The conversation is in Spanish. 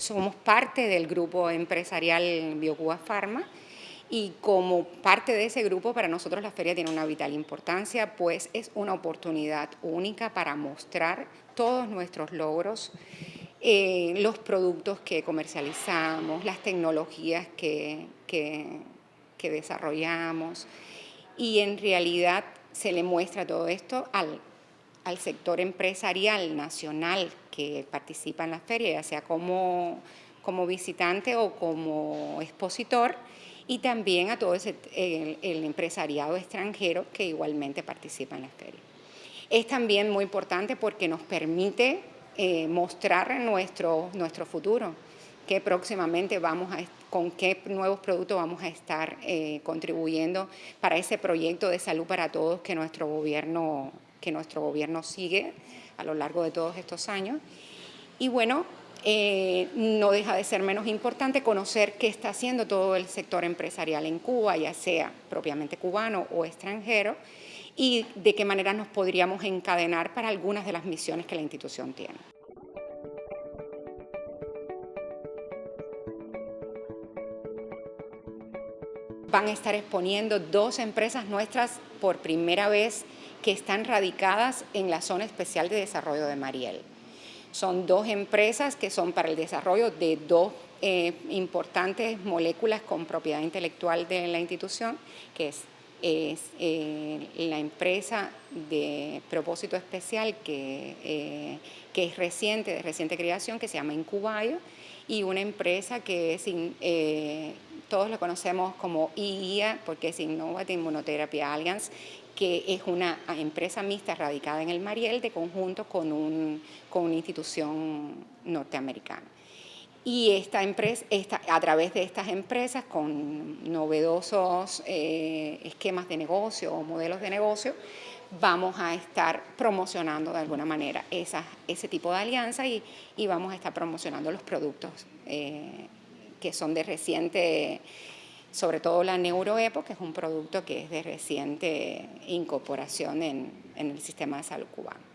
somos parte del grupo empresarial BioCuba Pharma y como parte de ese grupo para nosotros la feria tiene una vital importancia, pues es una oportunidad única para mostrar todos nuestros logros, eh, los productos que comercializamos, las tecnologías que, que, desarrollamos. Y en realidad se le muestra todo esto al, al sector empresarial nacional que participa en la feria, ya sea como, como visitante o como expositor, y también a todo el, empresariado extranjero que igualmente participa en la feria. Es también muy importante porque nos permite eh, mostrar nuestro, nuestro futuro, que próximamente vamos a, con qué nuevos productos vamos a estar eh, contribuyendo para ese proyecto de salud para todos que nuestro gobierno que nuestro gobierno sigue a lo largo de todos estos años. Y bueno, eh, no deja de ser menos importante conocer qué está haciendo todo el sector empresarial en Cuba, ya sea propiamente cubano o extranjero, y de qué manera nos podríamos encadenar para algunas de las misiones que la institución tiene. Van a estar exponiendo dos empresas nuestras por primera vez que están radicadas en la Zona Especial de Desarrollo de Mariel. Son dos empresas que son para el desarrollo de dos eh, importantes moléculas con propiedad intelectual de la institución, que es, eh, la empresa de propósito especial que, eh, que, es reciente, de reciente creación, que se llama Incubayo, y una empresa que es, todos lo conocemos como IIA, porque es Innovative Immunotherapy Alliance, que es una empresa mixta radicada en el Mariel de conjunto con, un, con una institución norteamericana. Y esta empresa, esta, a través de estas empresas, con novedosos eh, esquemas de negocio o modelos de negocio, vamos a estar promocionando de alguna manera ese tipo de alianza y, y, vamos a estar promocionando los productos eh, que son de reciente, sobre todo la Neuroepo, que es un producto que es de reciente incorporación en, en el sistema de salud cubano.